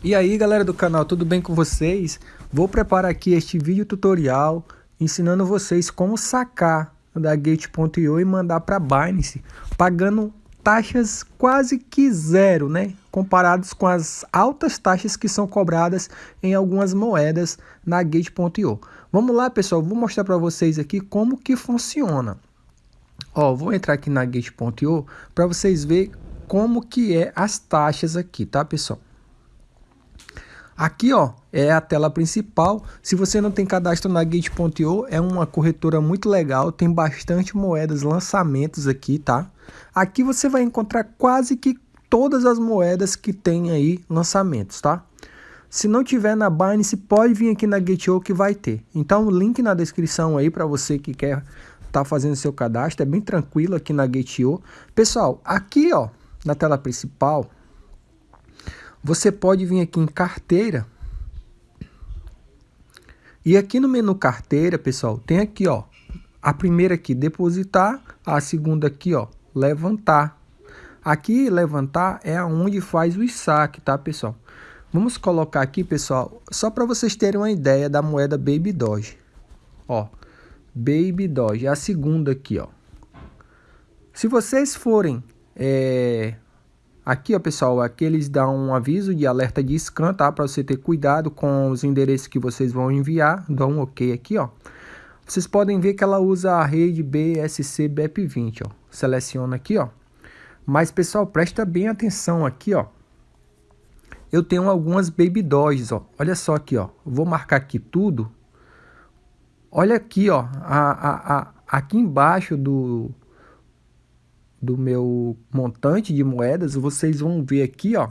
E aí galera do canal, tudo bem com vocês? Vou preparar aqui este vídeo tutorial ensinando vocês como sacar da Gate.io e mandar para Binance, pagando taxas quase que zero, né? Comparados com as altas taxas que são cobradas em algumas moedas na Gate.io. Vamos lá pessoal, vou mostrar para vocês aqui como que funciona. Ó, vou entrar aqui na Gate.io para vocês verem como que é as taxas aqui, tá pessoal? Aqui, ó, é a tela principal. Se você não tem cadastro na Gate.io, é uma corretora muito legal, tem bastante moedas, lançamentos aqui, tá? Aqui você vai encontrar quase que todas as moedas que tem aí lançamentos, tá? Se não tiver na Binance, pode vir aqui na Gate.io que vai ter. Então, link na descrição aí para você que quer tá fazendo seu cadastro, é bem tranquilo aqui na Gate.io. Pessoal, aqui, ó, na tela principal, você pode vir aqui em carteira. E aqui no menu carteira, pessoal, tem aqui, ó, a primeira aqui, depositar, a segunda aqui, ó, levantar. Aqui, levantar é onde faz o saque, tá, pessoal? Vamos colocar aqui, pessoal, só para vocês terem uma ideia da moeda Baby Doge. Ó, Baby Doge, é a segunda aqui, ó. Se vocês forem é, Aqui, ó, pessoal, aqui eles dão um aviso de alerta de scan, tá? Para você ter cuidado com os endereços que vocês vão enviar. Dão um OK aqui, ó. Vocês podem ver que ela usa a rede BSC BEP20, ó. Seleciona aqui, ó. Mas, pessoal, presta bem atenção aqui, ó. Eu tenho algumas Baby Dogs, ó. Olha só aqui, ó. Vou marcar aqui tudo. Olha aqui, ó. A, a, a, aqui embaixo do, do meu montante de moedas, vocês vão ver aqui, ó.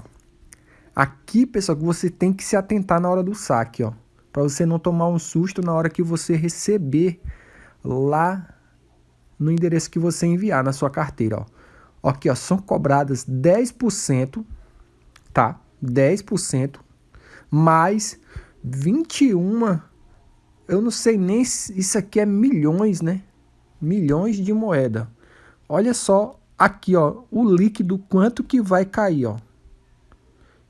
Aqui, pessoal, que você tem que se atentar na hora do saque, ó. Para você não tomar um susto na hora que você receber lá no endereço que você enviar na sua carteira, ó. Aqui, ó, são cobradas 10%, tá? 10% mais 21, eu não sei nem isso aqui é milhões, né? Milhões de moeda. Olha só aqui, ó, o líquido quanto que vai cair, ó.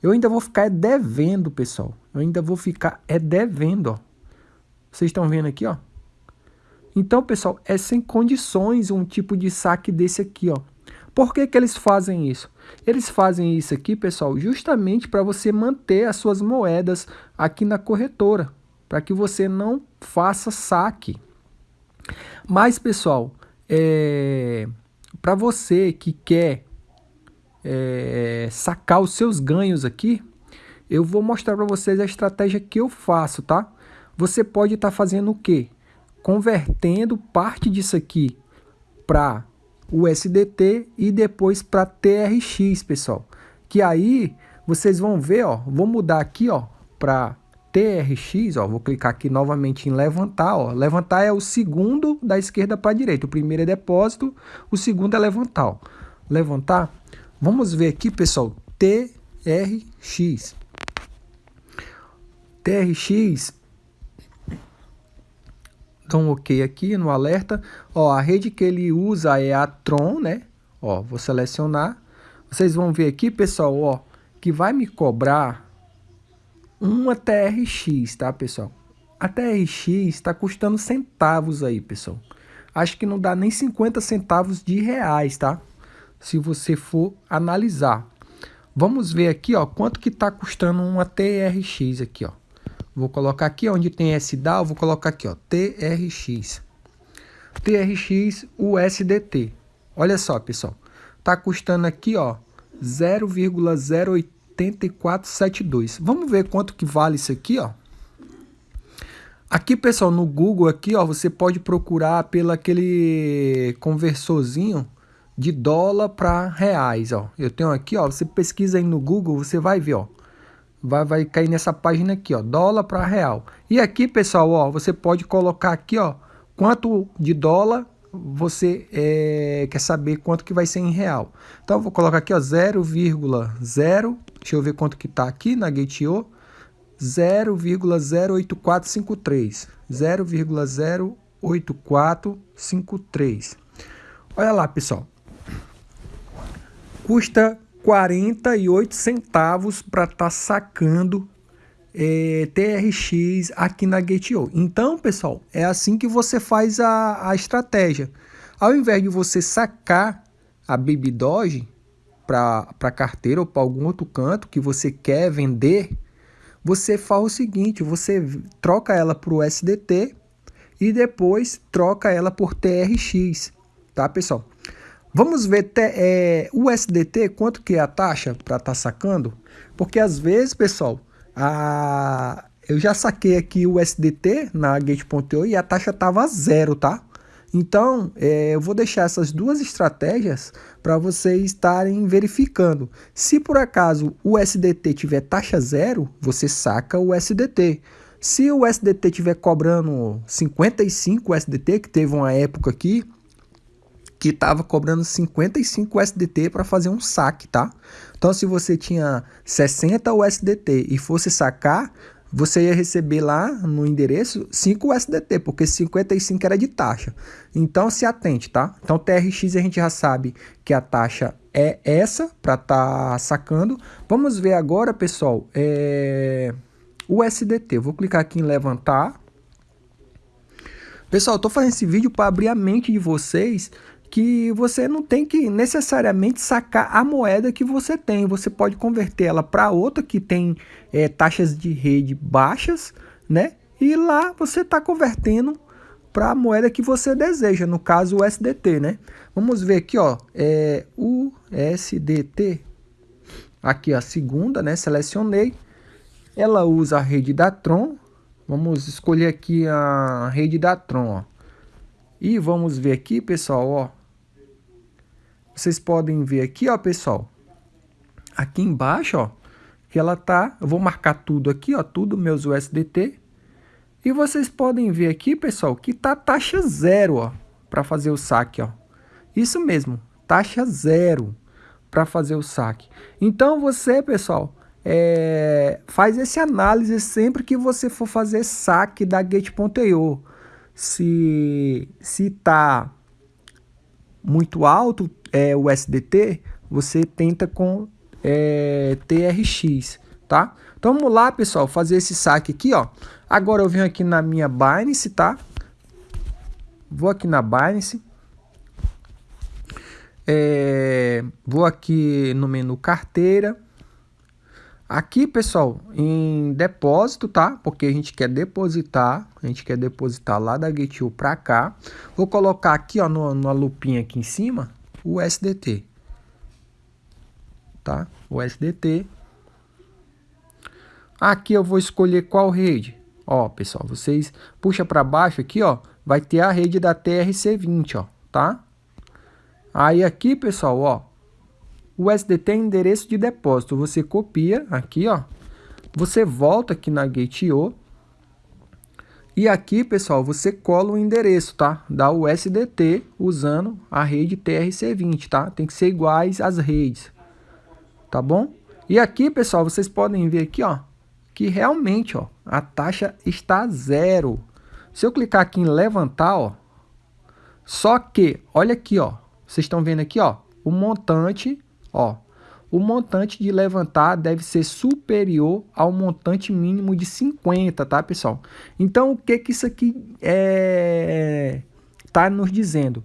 Eu ainda vou ficar é devendo, pessoal. Eu ainda vou ficar é devendo, ó. Vocês estão vendo aqui, ó. Então, pessoal, é sem condições um tipo de saque desse aqui, ó. Por que, que eles fazem isso? Eles fazem isso aqui, pessoal, justamente para você manter as suas moedas aqui na corretora, para que você não faça saque. Mas, pessoal, é... Para você que quer é, sacar os seus ganhos aqui, eu vou mostrar para vocês a estratégia que eu faço, tá? Você pode estar tá fazendo o quê? Convertendo parte disso aqui para o SDT e depois para TRX, pessoal. Que aí vocês vão ver, ó, vou mudar aqui, ó, para TRX, ó, vou clicar aqui novamente em levantar, ó. Levantar é o segundo da esquerda para a direita. O primeiro é depósito, o segundo é levantar, ó. Levantar. Vamos ver aqui, pessoal, TRX. TRX dá um OK aqui no alerta. Ó, a rede que ele usa é a Tron, né? Ó, vou selecionar. Vocês vão ver aqui, pessoal, ó, que vai me cobrar uma TRX, tá, pessoal? A TRX está custando centavos aí, pessoal. Acho que não dá nem 50 centavos de reais, tá? Se você for analisar. Vamos ver aqui, ó, quanto que está custando uma TRX aqui, ó. Vou colocar aqui onde tem SDAO, vou colocar aqui, ó, TRX. TRX USDT. Olha só, pessoal. Tá custando aqui, ó, 0,08 8472. Vamos ver quanto que vale isso aqui, ó. Aqui, pessoal, no Google aqui, ó, você pode procurar pelo aquele conversorzinho de dólar para reais, ó. Eu tenho aqui, ó, você pesquisa aí no Google, você vai ver, ó. Vai, vai cair nessa página aqui, ó, dólar para real. E aqui, pessoal, ó, você pode colocar aqui, ó, quanto de dólar você é, quer saber quanto que vai ser em real. Então, eu vou colocar aqui, ó, 0,0 Deixa eu ver quanto que tá aqui na Gate.io. 0,08453. 0,08453. Olha lá, pessoal. Custa 48 centavos para estar tá sacando é, TRX aqui na Gate.io. Então, pessoal, é assim que você faz a, a estratégia. Ao invés de você sacar a Baby Doge para carteira ou para algum outro canto que você quer vender, você faz o seguinte, você troca ela para o SDT e depois troca ela por TRX, tá pessoal? Vamos ver é, o SDT, quanto que é a taxa para estar tá sacando? Porque às vezes, pessoal, a... eu já saquei aqui o SDT na Gate.io e a taxa estava zero, tá? Então, é, eu vou deixar essas duas estratégias para vocês estarem verificando. Se por acaso o SDT tiver taxa zero, você saca o SDT. Se o SDT tiver cobrando 55 SDT, que teve uma época aqui que estava cobrando 55 USDT para fazer um saque, tá? Então, se você tinha 60 USDT e fosse sacar, você ia receber lá no endereço 5 USDT, porque 55 era de taxa. Então, se atente, tá? Então, TRX a gente já sabe que a taxa é essa para estar tá sacando. Vamos ver agora, pessoal, é... o USDT. vou clicar aqui em levantar. Pessoal, eu tô fazendo esse vídeo para abrir a mente de vocês que você não tem que necessariamente sacar a moeda que você tem. Você pode converter ela para outra que tem é, taxas de rede baixas, né? E lá você está convertendo para a moeda que você deseja, no caso o SDT, né? Vamos ver aqui, ó, é, o SDT, aqui a segunda, né? Selecionei, ela usa a rede da Tron, vamos escolher aqui a rede da Tron, ó. E vamos ver aqui, pessoal, ó, vocês podem ver aqui, ó, pessoal. Aqui embaixo, ó, que ela tá, eu vou marcar tudo aqui, ó, tudo meus USDT. E vocês podem ver aqui, pessoal, que tá taxa zero, ó, para fazer o saque, ó. Isso mesmo, taxa zero para fazer o saque. Então você, pessoal, é, faz esse análise sempre que você for fazer saque da Gate.io. Se se tá muito alto, é, o SDT, você tenta com é, TRX, tá? Então vamos lá, pessoal, fazer esse saque aqui, ó. Agora eu venho aqui na minha Binance, tá? Vou aqui na Binance. É, vou aqui no menu carteira. Aqui, pessoal, em depósito, tá? Porque a gente quer depositar, a gente quer depositar lá da GetU para cá. Vou colocar aqui, ó, no, na lupinha aqui em cima, o SDT. Tá? O SDT. Aqui eu vou escolher qual rede. Ó, pessoal, vocês puxa para baixo aqui, ó, vai ter a rede da TRC20, ó, tá? Aí aqui, pessoal, ó, o SDT é endereço de depósito. Você copia aqui, ó. Você volta aqui na Gate.io e aqui, pessoal, você cola o endereço, tá? Da USDT usando a rede TRC20, tá? Tem que ser iguais às redes, tá bom? E aqui, pessoal, vocês podem ver aqui, ó, que realmente, ó, a taxa está zero. Se eu clicar aqui em levantar, ó, só que, olha aqui, ó, vocês estão vendo aqui, ó, o montante, ó, o montante de levantar deve ser superior ao montante mínimo de 50, tá, pessoal? Então, o que que isso aqui é tá nos dizendo?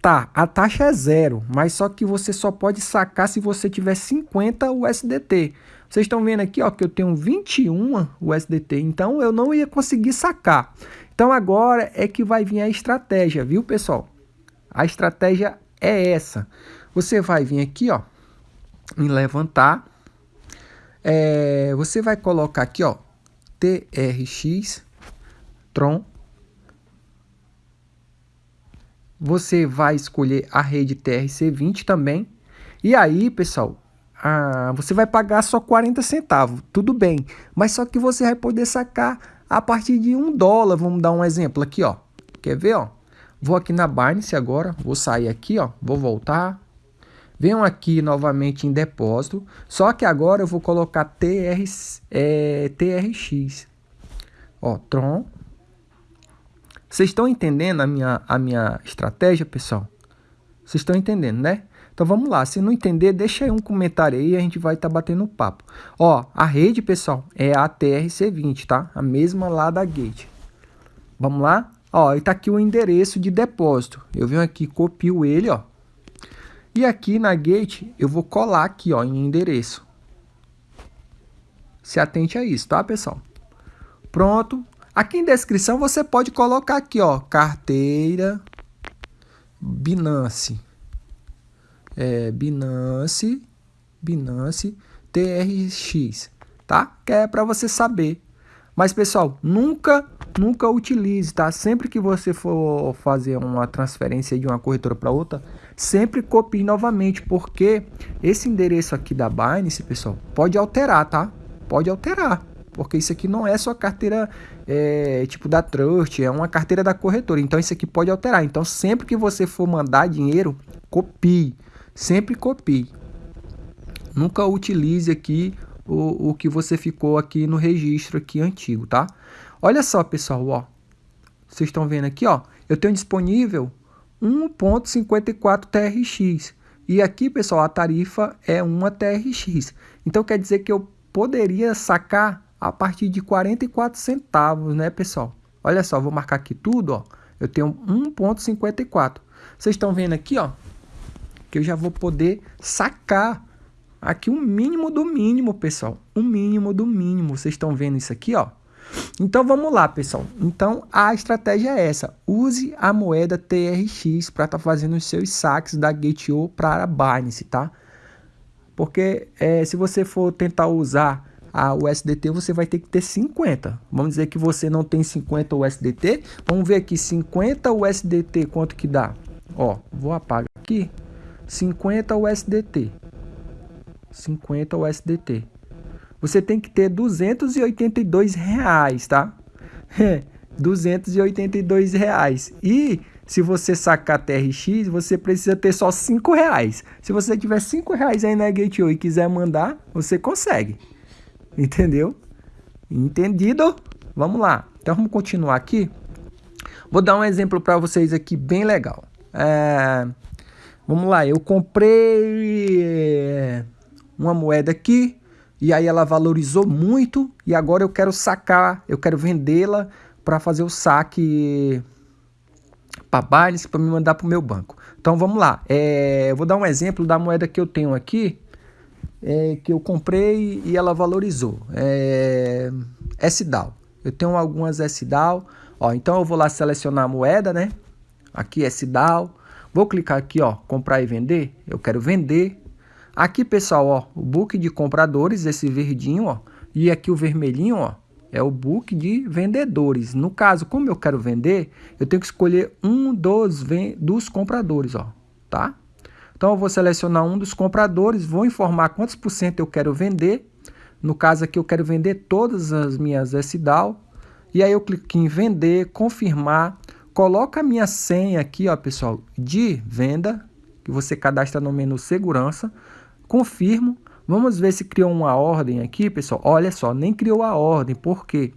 Tá, a taxa é zero, mas só que você só pode sacar se você tiver 50 USDT. Vocês estão vendo aqui, ó, que eu tenho 21 USDT, então eu não ia conseguir sacar. Então agora é que vai vir a estratégia, viu, pessoal? A estratégia é essa. Você vai vir aqui, ó, em levantar. É, você vai colocar aqui, ó, TRX, Tron. Você vai escolher a rede TRC20 também. E aí, pessoal, ah, você vai pagar só 40 centavos, tudo bem. Mas só que você vai poder sacar a partir de um dólar. Vamos dar um exemplo aqui, ó. Quer ver, ó? Vou aqui na Binance agora, vou sair aqui, ó. Vou voltar, Venham aqui novamente em depósito, só que agora eu vou colocar TR, é, TRX. Ó, Tron. Vocês estão entendendo a minha, a minha estratégia, pessoal? Vocês estão entendendo, né? Então vamos lá, se não entender, deixa aí um comentário aí a gente vai estar tá batendo papo. Ó, a rede, pessoal, é a TRC20, tá? A mesma lá da Gate. Vamos lá? Ó, e tá aqui o endereço de depósito. Eu venho aqui, copio ele, ó. E aqui na Gate, eu vou colar aqui, ó, em endereço. Se atente a isso, tá, pessoal? Pronto. Aqui em descrição você pode colocar aqui, ó, carteira Binance é, Binance, Binance TRX, tá? Que é para você saber. Mas pessoal, nunca, nunca utilize, tá? Sempre que você for fazer uma transferência de uma corretora para outra, sempre copie novamente, porque esse endereço aqui da Binance, pessoal, pode alterar, tá? Pode alterar, porque isso aqui não é sua carteira é, tipo da Trust, é uma carteira da corretora. Então isso aqui pode alterar. Então sempre que você for mandar dinheiro, copie. Sempre copie. Nunca utilize aqui o, o que você ficou aqui no registro aqui antigo, tá? Olha só, pessoal, ó. Vocês estão vendo aqui, ó. Eu tenho disponível 1.54 TRX. E aqui, pessoal, a tarifa é uma TRX. Então quer dizer que eu poderia sacar a partir de 44 centavos, né, pessoal? Olha só, vou marcar aqui tudo, ó. Eu tenho 1.54. Vocês estão vendo aqui, ó que eu já vou poder sacar aqui um mínimo do mínimo, pessoal. Um mínimo do mínimo. Vocês estão vendo isso aqui, ó? Então vamos lá, pessoal. Então a estratégia é essa. Use a moeda TRX para estar tá fazendo os seus saques da Gate.io para a Binance, tá? Porque é, se você for tentar usar a USDT, você vai ter que ter 50. Vamos dizer que você não tem 50 USDT. Vamos ver aqui, 50 USDT, quanto que dá? Ó, vou apagar aqui. 50 USDT. 50 USDT. Você tem que ter 282 reais, tá? 282 reais. E se você sacar TRX, você precisa ter só 5 reais. Se você tiver 5 reais aí na Gate.io e quiser mandar, você consegue. Entendeu? Entendido? Vamos lá. Então vamos continuar aqui. Vou dar um exemplo para vocês aqui bem legal. É... Vamos lá, eu comprei eh, uma moeda aqui e aí ela valorizou muito e agora eu quero sacar, eu quero vendê-la para fazer o saque para Binance para me mandar para o meu banco. Então vamos lá, é, eu vou dar um exemplo da moeda que eu tenho aqui, é, que eu comprei e ela valorizou, é, SDAO. Eu tenho algumas SDAO, ó, então eu vou lá selecionar a moeda, né? Aqui SDAO. Vou clicar aqui, ó, comprar e vender. Eu quero vender. Aqui, pessoal, ó, o book de compradores, esse verdinho, ó. E aqui o vermelhinho, ó, é o book de vendedores. No caso, como eu quero vender, eu tenho que escolher um dos, dos compradores, ó, tá? Então, eu vou selecionar um dos compradores, vou informar quantos por cento eu quero vender. No caso aqui, eu quero vender todas as minhas SDAO. E aí eu clico em vender, confirmar. Coloca a minha senha aqui, ó, pessoal, de venda, que você cadastra no menu segurança. Confirmo. Vamos ver se criou uma ordem aqui, pessoal. Olha só, nem criou a ordem. Por quê?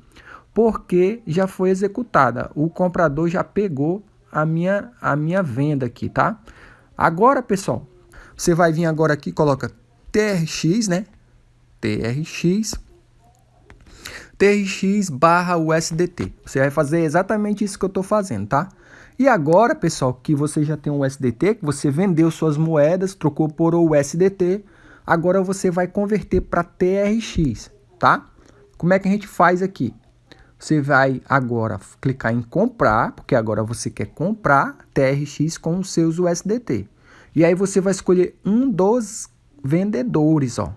Porque já foi executada. O comprador já pegou a minha, a minha venda aqui, tá? Agora, pessoal, você vai vir agora aqui, coloca TRX, né? TRX TRX barra USDT. Você vai fazer exatamente isso que eu estou fazendo, tá? E agora, pessoal, que você já tem um USDT, que você vendeu suas moedas, trocou por USDT, agora você vai converter para TRX, tá? Como é que a gente faz aqui? Você vai agora clicar em comprar, porque agora você quer comprar TRX com os seus USDT. E aí você vai escolher um dos vendedores, ó.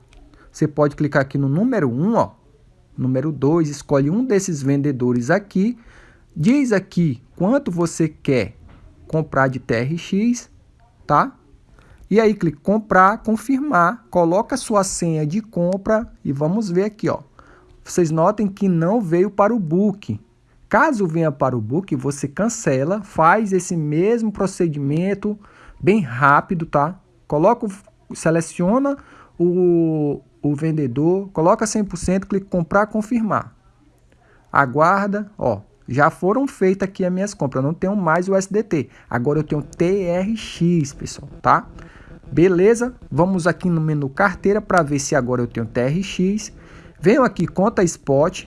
Você pode clicar aqui no número 1, ó, Número 2, escolhe um desses vendedores aqui. Diz aqui quanto você quer comprar de TRX, tá? E aí clique comprar, confirmar, coloca sua senha de compra e vamos ver aqui, ó. Vocês notem que não veio para o book. Caso venha para o book, você cancela, faz esse mesmo procedimento bem rápido, tá? Coloca, seleciona o, o vendedor, coloca 100%, clica comprar, confirmar. Aguarda, ó, já foram feitas aqui as minhas compras, eu não tenho mais o SDT. Agora eu tenho TRX, pessoal, tá? Beleza? Vamos aqui no menu carteira para ver se agora eu tenho TRX. Venho aqui conta spot.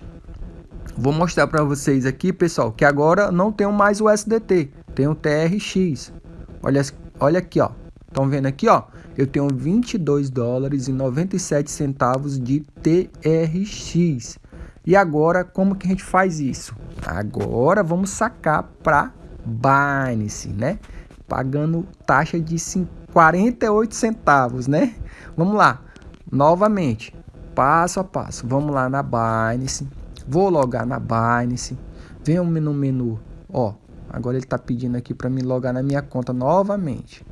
Vou mostrar para vocês aqui, pessoal, que agora não tenho mais o SDT, tenho TRX. Olha, olha aqui, ó. Estão vendo aqui, ó? Eu tenho 22 dólares e 97 centavos de TRX. E agora, como que a gente faz isso? Agora vamos sacar para Binance, né? Pagando taxa de 48 centavos, né? Vamos lá. Novamente, passo a passo. Vamos lá na Binance. Vou logar na Binance. Venho no menu, ó. Agora ele está pedindo aqui para me logar na minha conta novamente.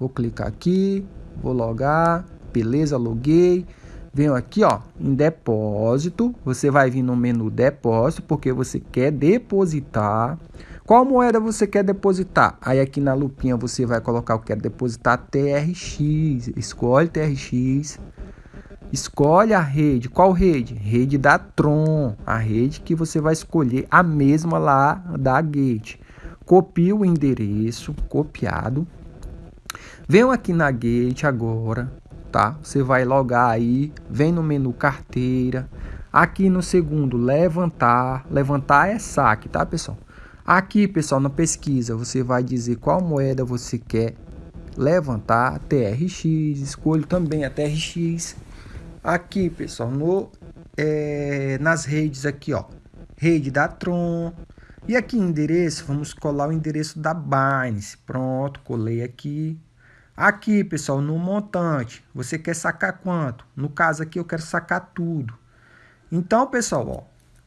Vou clicar aqui, vou logar, beleza, loguei. Venho aqui, ó, em depósito. Você vai vir no menu depósito porque você quer depositar. Qual moeda você quer depositar? Aí aqui na lupinha você vai colocar, eu quero depositar TRX. Escolhe TRX. Escolhe a rede. Qual rede? Rede da Tron. A rede que você vai escolher, a mesma lá da Gate. Copia o endereço, copiado. Venho aqui na Gate agora, tá? Você vai logar aí, vem no menu carteira. Aqui no segundo, levantar. Levantar é saque, tá, pessoal? Aqui, pessoal, na pesquisa, você vai dizer qual moeda você quer levantar, TRX, escolho também a TRX. Aqui, pessoal, no, é, nas redes aqui, ó, rede da Tron. E aqui endereço, vamos colar o endereço da Binance. Pronto, colei aqui. Aqui, pessoal, no montante, você quer sacar quanto? No caso aqui, eu quero sacar tudo. Então, pessoal, ó,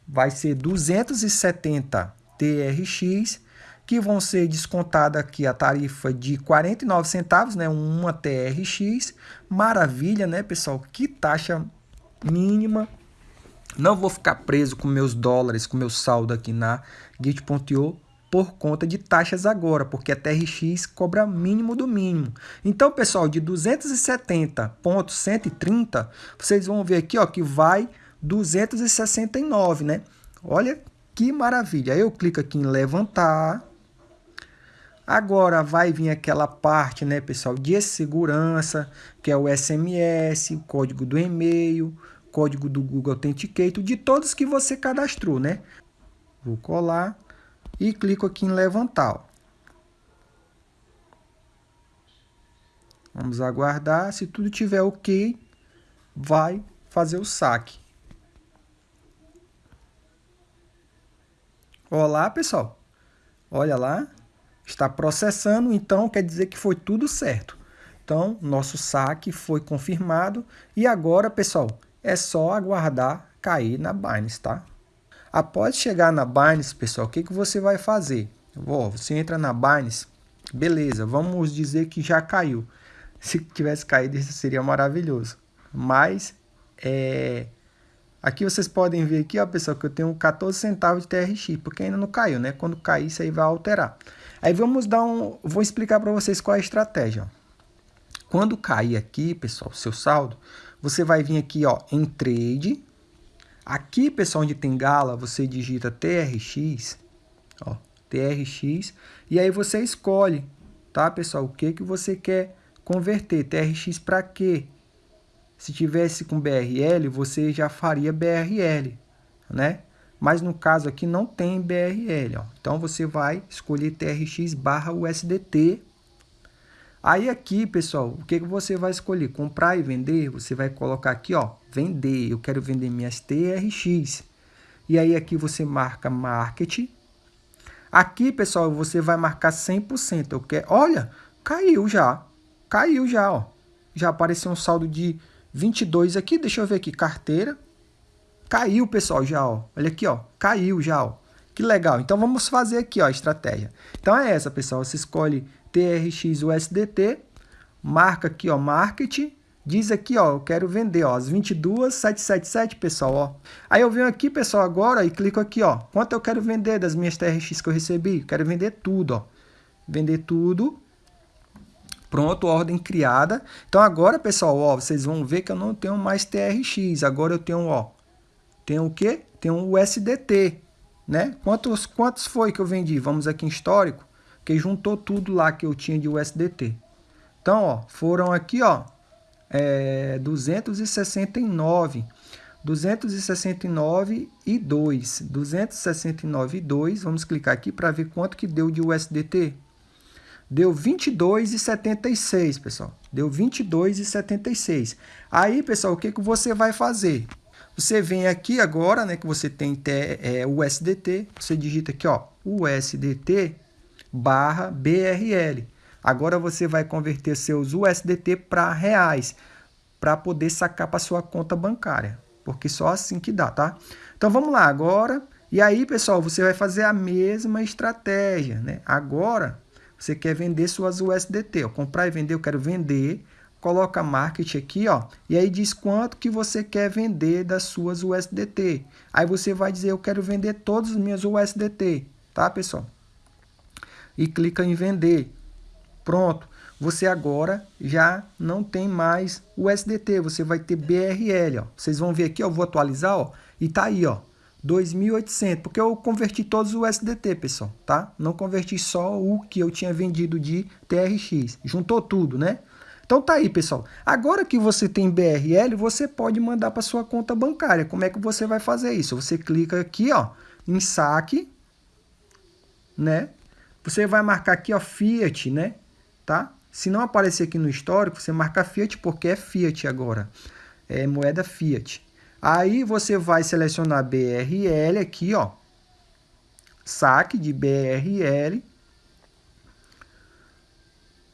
vai ser 270 TRX, que vão ser descontada aqui a tarifa de 49 centavos, né, uma TRX. Maravilha, né, pessoal? Que taxa mínima. Não vou ficar preso com meus dólares, com meu saldo aqui na Git.io por conta de taxas agora, porque a TRX cobra mínimo do mínimo. Então, pessoal, de 270.130, vocês vão ver aqui ó, que vai 269, né? Olha que maravilha! Eu clico aqui em levantar. Agora vai vir aquela parte, né, pessoal, de segurança, que é o SMS, o código do e-mail, código do Google Authenticator, de todos que você cadastrou, né? Vou colar e clico aqui em levantar. Vamos aguardar, se tudo tiver ok, vai fazer o saque. Olá, pessoal. Olha lá, está processando, então quer dizer que foi tudo certo. Então, nosso saque foi confirmado e agora, pessoal, é só aguardar cair na Binance, tá? Após chegar na Binance, pessoal, o que, que você vai fazer? Oh, você entra na Binance, beleza, vamos dizer que já caiu. Se tivesse caído, isso seria maravilhoso. Mas, é, Aqui vocês podem ver aqui, ó, pessoal, que eu tenho 14 centavos de TRX, porque ainda não caiu, né? Quando cair, isso aí vai alterar. Aí vamos dar um... Vou explicar para vocês qual é a estratégia. Quando cair aqui, pessoal, seu saldo, você vai vir aqui, ó, em Trade. Aqui, pessoal, onde tem gala, você digita TRX, ó, TRX, e aí você escolhe, tá, pessoal, o que que você quer converter, TRX para quê? Se tivesse com BRL, você já faria BRL, né? Mas no caso aqui não tem BRL, ó. Então você vai escolher TRX barra USDT. Aí aqui, pessoal, o que, que você vai escolher? Comprar e vender? Você vai colocar aqui, ó, vender. Eu quero vender minhas TRX. E aí aqui você marca market. Aqui, pessoal, você vai marcar 100%. Eu quero, olha, caiu já. Caiu já, ó. Já apareceu um saldo de 22 aqui, deixa eu ver aqui, carteira. Caiu, pessoal, já, ó. Olha aqui, ó. Caiu já, ó. Que legal. Então, vamos fazer aqui, ó, a estratégia. Então, é essa, pessoal. Você escolhe TRX USDT, marca aqui, ó, Market. Diz aqui, ó, eu quero vender, ó, as 22,777, pessoal, ó. Aí eu venho aqui, pessoal, agora e clico aqui, ó. Quanto eu quero vender das minhas TRX que eu recebi? quero vender tudo, ó. Vender tudo. Pronto, ordem criada. Então agora, pessoal, ó, vocês vão ver que eu não tenho mais TRX. Agora eu tenho, ó, tenho o quê? Tenho o USDT, né? Quantos, quantos foi que eu vendi? Vamos aqui em histórico, que juntou tudo lá que eu tinha de USDT. Então, ó, foram aqui, ó, é, 269. 269 e 2. 269 e 2. Vamos clicar aqui para ver quanto que deu de USDT. Deu 22,76, pessoal. Deu 22,76. Aí, pessoal, o que, que você vai fazer? Você vem aqui agora, né, que você tem é, USDT, você digita aqui, ó, USDT barra BRL. Agora você vai converter seus USDT para reais, para poder sacar para sua conta bancária, porque só assim que dá, tá? Então vamos lá agora. E aí, pessoal, você vai fazer a mesma estratégia, né? Agora, você quer vender suas USDT, ó, comprar e vender, eu quero vender, coloca market aqui, ó, e aí diz quanto que você quer vender das suas USDT. Aí você vai dizer, eu quero vender todos os meus USDT, tá, pessoal? E clica em vender. Pronto. Você agora já não tem mais USDT, você vai ter BRL, ó. Vocês vão ver aqui, ó, vou atualizar, ó, e tá aí, ó, 2.800, porque eu converti todos os USDT, pessoal, tá? Não converti só o que eu tinha vendido de TRX, juntou tudo, né? Então tá aí, pessoal. Agora que você tem BRL, você pode mandar para sua conta bancária. Como é que você vai fazer isso? Você clica aqui, ó, em saque, né? Você vai marcar aqui, ó, Fiat, né? Tá? Se não aparecer aqui no histórico, você marca Fiat porque é Fiat agora. É moeda Fiat. Aí você vai selecionar BRL aqui, ó. Saque de BRL.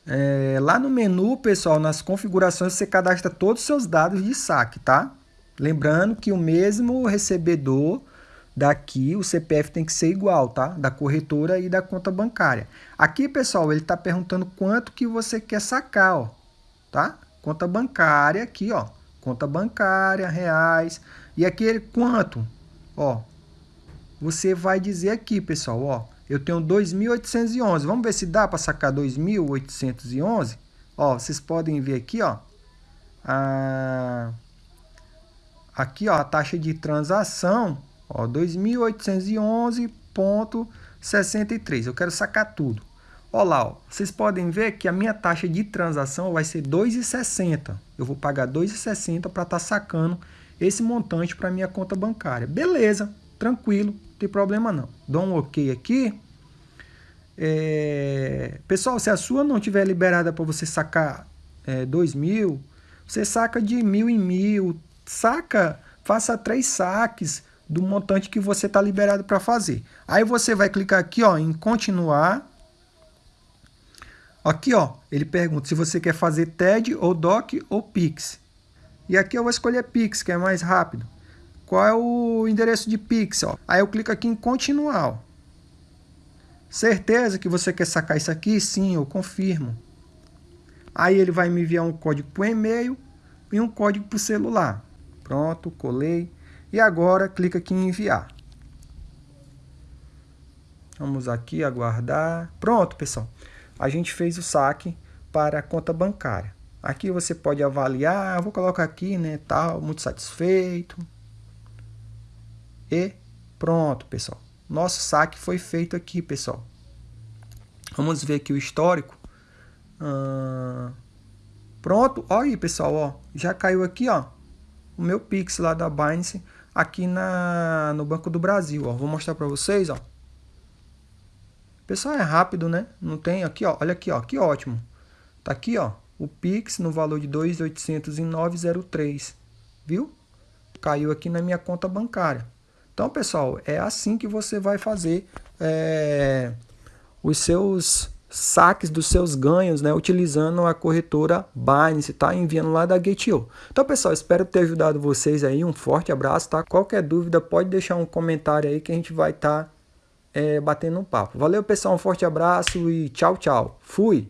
É, lá no menu, pessoal, nas configurações, você cadastra todos os seus dados de saque, tá? Lembrando que o mesmo recebedor daqui, o CPF tem que ser igual, tá? Da corretora e da conta bancária. Aqui, pessoal, ele está perguntando quanto que você quer sacar, ó, tá? Conta bancária aqui, ó conta bancária, reais. E aqui quanto? Ó, você vai dizer aqui, pessoal, ó, eu tenho 2.811. Vamos ver se dá para sacar 2.811? Ó, vocês podem ver aqui, ó, a... aqui, ó, a taxa de transação, ó, 2.811.63. Eu quero sacar tudo. Olha lá, ó, vocês podem ver que a minha taxa de transação vai ser 2,60. Eu vou pagar 2,60 para estar tá sacando esse montante para minha conta bancária. Beleza, tranquilo, não tem problema não. Dou um ok aqui. É... Pessoal, se a sua não tiver liberada para você sacar é, 2 mil, você saca de mil em mil, saca, faça três saques do montante que você está liberado para fazer. Aí você vai clicar aqui ó, em continuar Aqui, ó, ele pergunta se você quer fazer TED ou DOC ou Pix. E aqui eu vou escolher Pix, que é mais rápido. Qual é o endereço de Pix? Ó? Aí eu clico aqui em continuar. Certeza que você quer sacar isso aqui? Sim, eu confirmo. Aí ele vai me enviar um código o e-mail e um código o celular. Pronto, colei. E agora clica aqui em enviar. Vamos aqui aguardar. Pronto, pessoal a gente fez o saque para a conta bancária. Aqui você pode avaliar, vou colocar aqui, né, tal, muito satisfeito. E pronto, pessoal. Nosso saque foi feito aqui, pessoal. Vamos ver aqui o histórico. Ah, pronto, olha aí, pessoal, ó, já caiu aqui, ó, o meu Pix lá da Binance aqui na, no Banco do Brasil, ó. Vou mostrar para vocês, ó. Pessoal, é rápido, né? Não tem aqui, ó. Olha aqui, ó. Que ótimo. Tá aqui, ó. O Pix no valor de 2.809,03. Viu? Caiu aqui na minha conta bancária. Então, pessoal, é assim que você vai fazer é, os seus saques dos seus ganhos, né, utilizando a corretora Binance, tá? Enviando lá da Gate.io. Então, pessoal, espero ter ajudado vocês aí. Um forte abraço, tá? Qualquer dúvida, pode deixar um comentário aí que a gente vai estar tá é, batendo um papo. Valeu, pessoal, um forte abraço e tchau, tchau. Fui!